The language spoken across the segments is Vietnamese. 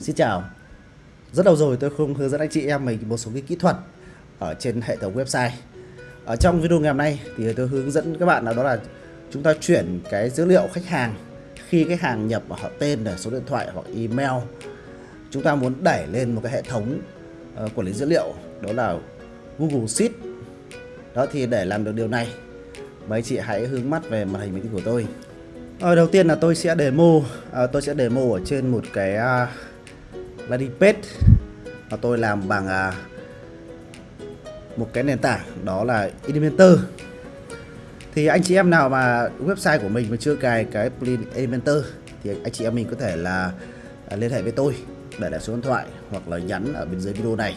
Xin chào. Rất lâu rồi tôi không hướng dẫn anh chị em mình một số cái kỹ thuật ở trên hệ thống website. Ở trong video ngày hôm nay thì tôi hướng dẫn các bạn là đó là chúng ta chuyển cái dữ liệu khách hàng. Khi khách hàng nhập họ tên này, số điện thoại hoặc email chúng ta muốn đẩy lên một cái hệ thống uh, quản lý dữ liệu đó là Google Sheet. Đó thì để làm được điều này mấy chị hãy hướng mắt về màn hình máy tính của tôi. Ờ, đầu tiên là tôi sẽ demo à, tôi sẽ demo ở trên một cái à, landing page và tôi làm bằng à, một cái nền tảng, đó là Elementor. Thì anh chị em nào mà website của mình mà chưa cài cái plugin Elementor thì anh chị em mình có thể là à, liên hệ với tôi để lại số điện thoại hoặc là nhắn ở bên dưới video này.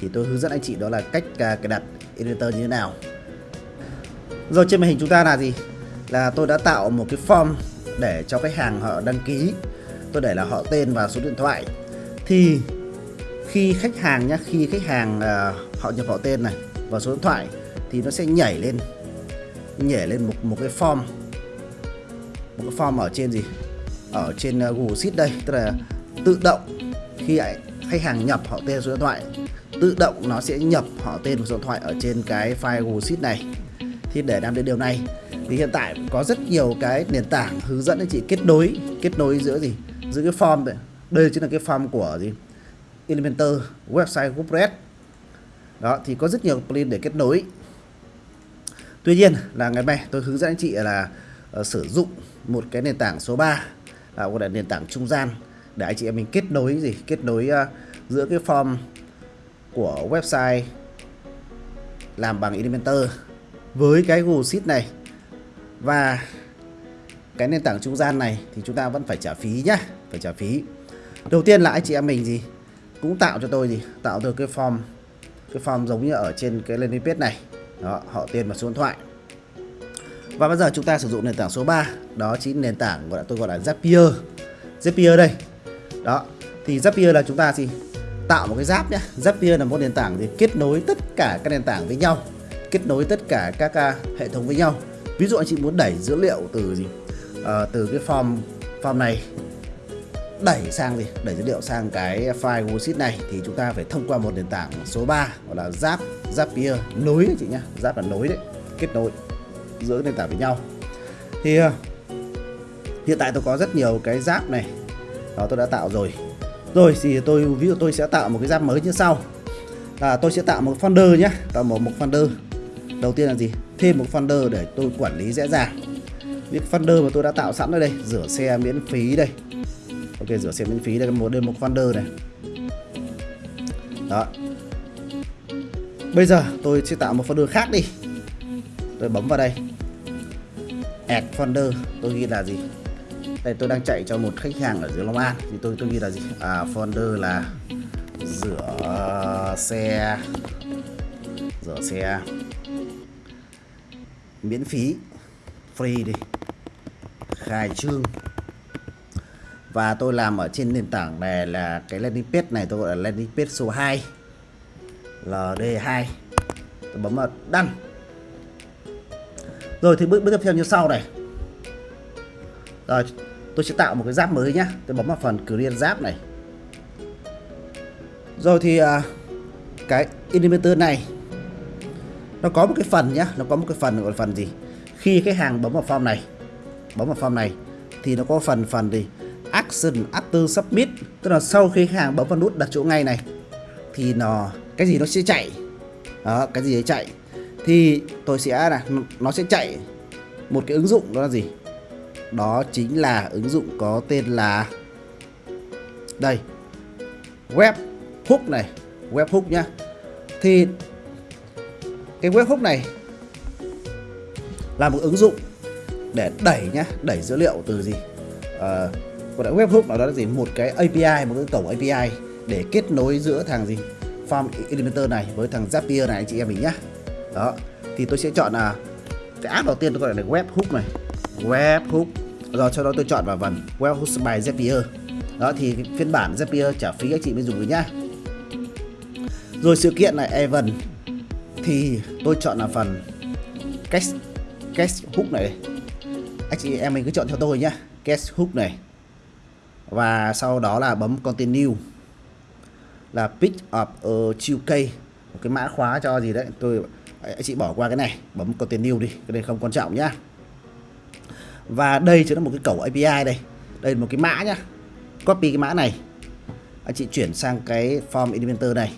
Thì tôi hướng dẫn anh chị đó là cách à, cài đặt Elementor như thế nào. Rồi trên màn hình chúng ta là gì? Là tôi đã tạo một cái form để cho khách hàng họ đăng ký. Tôi để là họ tên và số điện thoại thì khi khách hàng nhá khi khách hàng uh, họ nhập họ tên này và số điện thoại thì nó sẽ nhảy lên nhảy lên một một cái form một cái form ở trên gì? Ở trên uh, Google Sheet đây tức là tự động khi khách hàng nhập họ tên số điện thoại tự động nó sẽ nhập họ tên và số điện thoại ở trên cái file Google Sheet này. Thì để làm được điều này thì hiện tại có rất nhiều cái nền tảng hướng dẫn anh chị kết nối kết nối giữa gì? Giữa cái form này đây chính là cái form của gì? Elementor website WordPress. Đó thì có rất nhiều plugin để kết nối. Tuy nhiên là ngày mai tôi hướng dẫn anh chị là uh, sử dụng một cái nền tảng số 3 là gọi là nền tảng trung gian để anh chị em mình kết nối gì? Kết nối uh, giữa cái form của website làm bằng Elementor với cái Google Sheet này và cái nền tảng trung gian này thì chúng ta vẫn phải trả phí nhá phải trả phí đầu tiên là anh chị em mình gì? Cũng tạo cho tôi gì? Tạo được cái form cái form giống như ở trên cái landing page này. Đó họ tên và số điện thoại. Và bây giờ chúng ta sử dụng nền tảng số 3 đó chính nền tảng gọi là tôi gọi là Zapier. Zapier đây. Đó thì Zapier là chúng ta gì tạo một cái giáp nhé Zapier là một nền tảng thì kết nối tất cả các nền tảng với nhau. Kết nối tất cả các uh, hệ thống với nhau. Ví dụ anh chị muốn đẩy dữ liệu từ gì? Uh, từ cái form form này đẩy sang gì? Đẩy dữ liệu sang cái file Google Sheet này, thì chúng ta phải thông qua một nền tảng số 3 gọi là Zap Zapier nối đấy chị nhá Zap là nối đấy, kết nối giữa nền tảng với nhau. Thì ờ, hiện tại tôi có rất nhiều cái Zap này, đó tôi đã tạo rồi. Rồi thì tôi, ví dụ tôi sẽ tạo một cái Zap mới như sau. Là tôi sẽ tạo một folder nhé tạo một một folder. Đầu tiên là gì? Thêm một folder để tôi quản lý dễ dàng. Những folder mà tôi đã tạo sẵn ở đây, rửa xe miễn phí đây ok rửa xe miễn phí đây, một đây một folder này. Đó. Bây giờ tôi sẽ tạo một folder khác đi. Tôi bấm vào đây. Add folder tôi ghi là gì? Đây, tôi đang chạy cho một khách hàng ở dưới Long An. Thì tôi tôi ghi là gì? À folder là rửa xe. Rửa xe. Miễn phí. Free đi. Khai trương và tôi làm ở trên nền tảng này là cái landing page này tôi gọi là landing page số 2 LD2 tôi bấm vào đăng. Rồi thì bước bước tiếp theo như sau này. Rồi tôi sẽ tạo một cái giáp mới nhá. Tôi bấm vào phần create giáp này. Rồi thì uh, cái Elementor này nó có một cái phần nhá. Nó có một cái phần gọi là phần gì? Khi khách hàng bấm vào form này bấm vào form này thì nó có phần phần gì? Action after submit tức là sau khi khách hàng bấm vào nút đặt chỗ ngay này thì nó cái gì nó sẽ chạy. Đó cái gì đấy chạy. Thì tôi sẽ là nó sẽ chạy một cái ứng dụng đó là gì? Đó chính là ứng dụng có tên là đây web hook này web hook nhá. Thì cái web hook này là một ứng dụng để đẩy nhá đẩy dữ liệu từ gì? Uh, còn cái webhook nào đó là gì? Một cái API một cái cổng API để kết nối giữa thằng gì? Form Elementor này với thằng Zapier này, anh chị em mình nhá. Đó, thì tôi sẽ chọn là cái app đầu tiên tôi gọi là webhook này. Webhook. Rồi, sau đó tôi chọn vào phần webhook by Zapier. Đó, thì phiên bản Zapier trả phí anh chị mới dùng được nhá. Rồi, sự kiện này event thì tôi chọn là phần cast cast hook này. Anh chị em mình cứ chọn theo tôi nhá. Cast hook này và sau đó là bấm continue. Là pick up a key. Một cái mã khóa cho gì đấy. Tôi anh chị bỏ qua cái này. Bấm continue đi. Cái này không quan trọng nhá. Và đây chính là một cái cổng API đây. Đây là một cái mã nhá. Copy cái mã này. Anh chị chuyển sang cái form inventor này.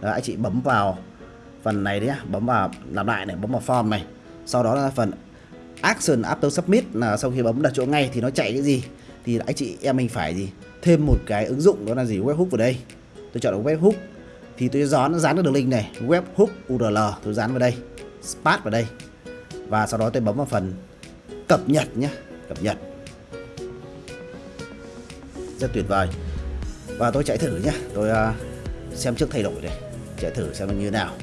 Đó, anh chị bấm vào phần này đấy nhá. Bấm vào, làm lại này. Bấm vào form này. Sau đó là phần action after submit. Là sau khi bấm đặt chỗ ngay thì nó chạy cái gì? Thì anh chị em mình phải gì? Thêm một cái ứng dụng đó là gì? Webhook vào đây. Tôi chọn là webhook. Thì tôi dán dán được đường link này. Webhook url tôi dán vào đây. Spat vào đây. Và sau đó tôi bấm vào phần cập nhật nhé cập nhật. Rất tuyệt vời. Và tôi chạy thử nhé tôi uh, xem trước thay đổi này. Chạy thử xem nó như thế nào.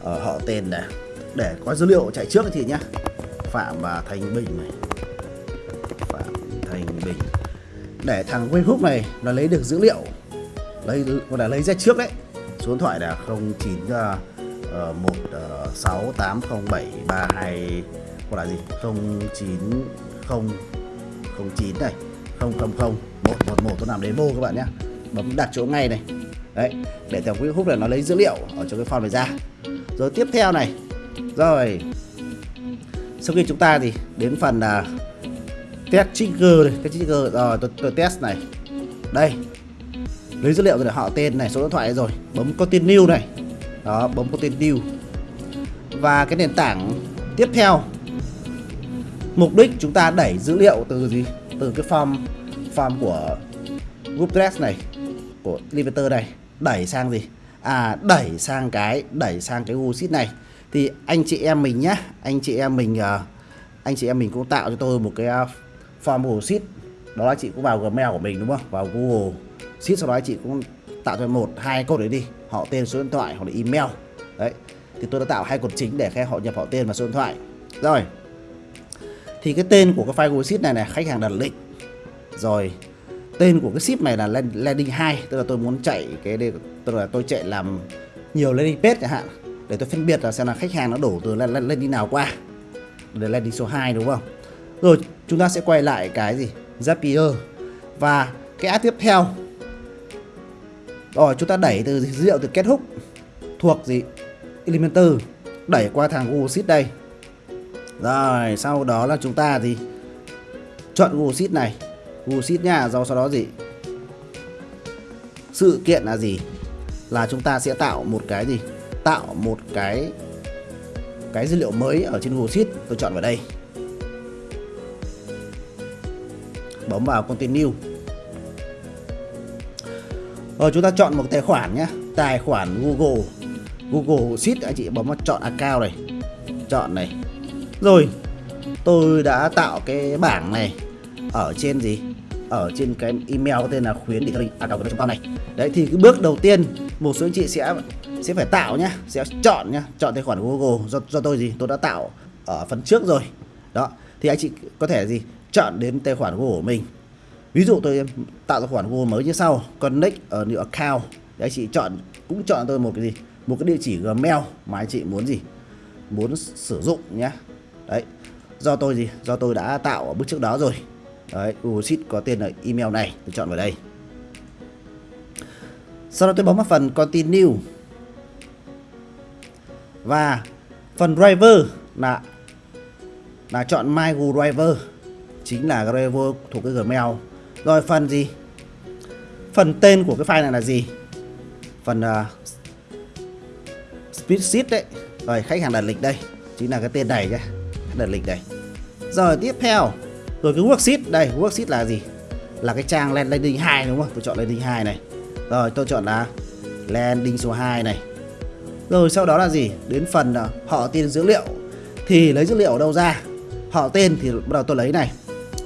Ở họ tên này. Để có dữ liệu chạy trước thì nhá. Phạm và Thành Bình này. Phạm Thành Bình. Để thằng Facebook này nó lấy được dữ liệu lấy gọi là lấy ra trước đấy. Số điện thoại là 09 uh, 1680732 gọi là gì? 09 0 09 này 000 111 tôi làm demo các bạn nhé bấm đặt chỗ ngay này. Đấy để thằng Facebook này nó lấy dữ liệu ở trong cái form này ra. Rồi tiếp theo này. Rồi sau khi chúng ta thì đến phần là test trigger này test trigger ờ, rồi tôi, tôi test này. Đây lấy dữ liệu rồi họ tên này số điện thoại rồi bấm continue này. Đó bấm continue. Và cái nền tảng tiếp theo mục đích chúng ta đẩy dữ liệu từ gì? Từ cái form form của group dress này của limiter này đẩy sang gì? À đẩy sang cái đẩy sang cái Google Sheet này thì anh chị em mình nhá, anh chị em mình ờ, anh chị em mình cũng tạo cho tôi một cái ờ, form Google Sheet. Đó là chị cũng vào Gmail của mình, đúng không? Vào Google Sheet, sau đó chị cũng tạo cho một, hai cột đấy đi. Họ tên số điện thoại hoặc là email. Đấy, thì tôi đã tạo hai cột chính để họ nhập họ tên và số điện thoại. Rồi, thì cái tên của cái file Google Sheet này này, khách hàng đặt lịch. Rồi, tên của cái ship này là landing 2 tức là tôi muốn chạy cái đây, tức là tôi chạy làm nhiều landing page chẳng hạn để tôi phân biệt là xem là khách hàng nó đổ từ lên lên lên đi nào qua. Để lên đi số 2 đúng không? Rồi, chúng ta sẽ quay lại cái gì? Zapier. Và cái app tiếp theo. Rồi, chúng ta đẩy từ dữ liệu từ kết hook thuộc gì? Elementor. Đẩy qua thằng Google Sheet đây. Rồi, sau đó là chúng ta gì chọn Google Sheet này. Google Sheet nha rồi sau đó gì? Sự kiện là gì? Là chúng ta sẽ tạo một cái gì? Tạo một cái cái dữ liệu mới ở trên Google Sheet, tôi chọn vào đây. Bấm vào continue. Rồi chúng ta chọn một tài khoản nhé. Tài khoản Google Google Sheet, anh chị bấm vào chọn account này. Chọn này. Rồi, tôi đã tạo cái bảng này. Ở trên gì? Ở trên cái email có tên là khuyến để à của chúng ta này. Đấy, thì cái bước đầu tiên, một số anh chị sẽ sẽ phải tạo nhá, sẽ chọn nhá, chọn tài khoản Google. Do do tôi gì tôi đã tạo ở phần trước rồi. Đó, thì anh chị có thể gì, chọn đến tài khoản Google của mình. Ví dụ tôi tạo tài khoản Google mới như sau, connect ở new account. Để anh chị chọn, cũng chọn tôi một cái gì, một cái địa chỉ Gmail mà anh chị muốn gì, muốn sử dụng nhé đấy, do tôi gì, do tôi đã tạo ở bước trước đó rồi đấy Google Sheet có tên là email này tôi chọn vào đây. Sau đó tôi bấm vào phần continue. Và phần driver là là chọn my Google driver chính là driver thuộc cái Gmail. Rồi phần gì? Phần tên của cái file này là gì? Phần à, uh, spreadsheet đấy. Rồi khách hàng đặt lịch đây chính là cái tên này nhé. Đặt lịch đây rồi tiếp theo rồi cái worksheet, đây, worksheet là gì? Là cái trang landing 2 đúng không? Tôi chọn landing 2 này. Rồi, tôi chọn là landing số 2 này. Rồi, sau đó là gì? Đến phần họ tên dữ liệu. Thì lấy dữ liệu ở đâu ra? Họ tên thì bắt đầu tôi lấy này.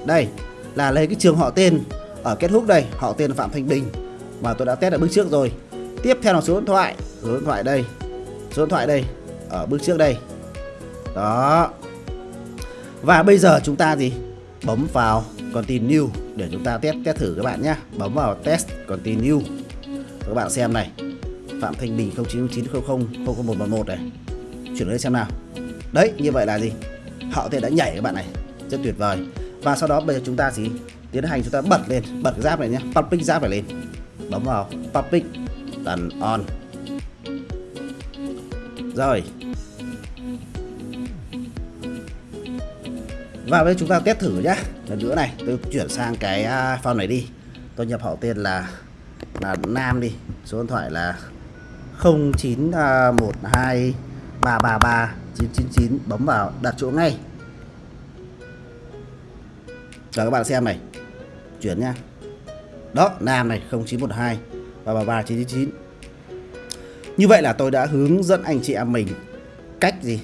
Đây, là lấy cái trường họ tên. Ở kết thúc đây, họ tên là Phạm Thanh Bình. Mà tôi đã test ở bước trước rồi. Tiếp theo là số điện thoại. Số điện thoại đây. Số điện thoại đây. Ở bước trước đây. Đó. Và bây giờ chúng ta gì? Bấm vào continue để chúng ta test test thử các bạn nhé bấm vào test continue. Các bạn xem này. Phạm Thanh Bình 0990 00111 này. Chuyển lên xem nào. Đấy, như vậy là gì? Họ thì đã nhảy các bạn này. Rất tuyệt vời. Và sau đó bây giờ chúng ta gì tiến hành chúng ta bật lên, bật cái giáp này nhé public giáp này lên. Bấm vào public tần on. Rồi. Và bây giờ chúng ta test thử nhá. Lần nữa này, tôi chuyển sang cái à, phone này đi. Tôi nhập họ tên là là nam đi. Số điện thoại là 0912 333 999 bấm vào, đặt chỗ ngay. Rồi các bạn xem này. Chuyển nha Đó, Nam này 0912 333 999 Như vậy là tôi đã hướng dẫn anh chị em mình Cách gì?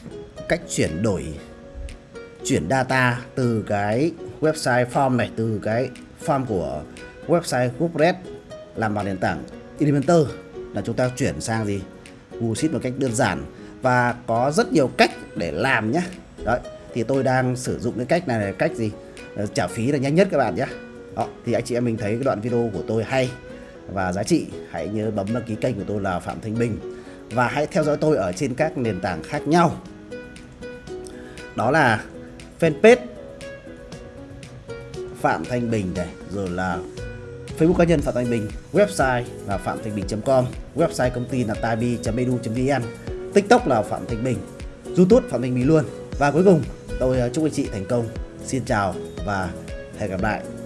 Cách chuyển đổi Chuyển data từ cái website form này Từ cái form của website WordPress Làm bằng nền tảng Elementor. Là chúng ta chuyển sang gì? Google Sheet một cách đơn giản và có rất nhiều cách để làm nhé đấy thì tôi đang sử dụng cái cách này là cách gì? Ờ, trả phí là nhanh nhất các bạn nhé đó, thì anh chị em mình thấy cái đoạn video của tôi hay và giá trị hãy nhớ bấm đăng ký kênh của tôi là Phạm Thanh Bình. Và hãy theo dõi tôi ở trên các nền tảng khác nhau. Đó là fanpage Phạm Thanh Bình này rồi là Facebook cá nhân Phạm Thanh Bình, website là phạm thanh bình.com, website công ty là tabi.edu.vn, TikTok là Phạm Thanh Bình, YouTube Phạm Thanh Bình luôn. Và cuối cùng, tôi ờ, chúc anh chị thành công. Xin chào và hẹn gặp lại.